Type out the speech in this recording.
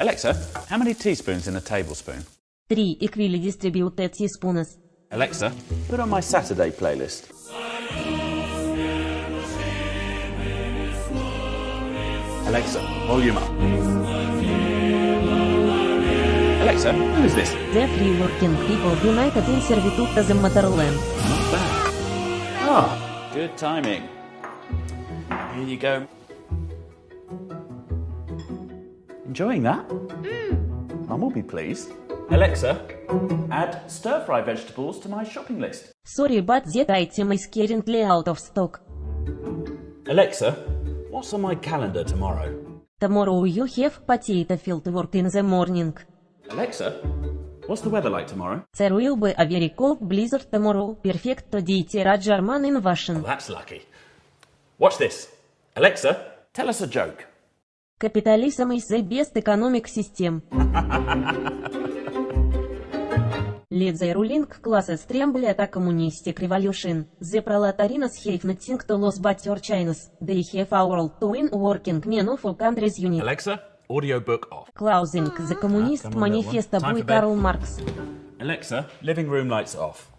Alexa, how many teaspoons in a tablespoon? 3 equilidistributed teaspoons. Alexa, put on my Saturday playlist. Alexa, volume up. Alexa, who is this? The Free Working People United in Servitude as a Motherland. Not bad. Ah, good timing. Here you go. Enjoying that? Mum will be pleased. Alexa, add stir fry vegetables to my shopping list. Sorry but that item is currently out of stock. Alexa, what's on my calendar tomorrow? Tomorrow you have potato field work in the morning. Alexa, what's the weather like tomorrow? There will be a very cold blizzard tomorrow. Perfect to ditira German invasion. Oh, that's lucky. Watch this. Alexa, tell us a joke. Capitalism is the best economic system. Let the ruling classes tremble at a communistic revolution. The proletarians have nothing to lose but your chains. They have a world to win working men of all countries unite. Alexa, audiobook off. Closing the Communist. Manifesto Time by for bed. Karl Marx. Alexa, living room lights off.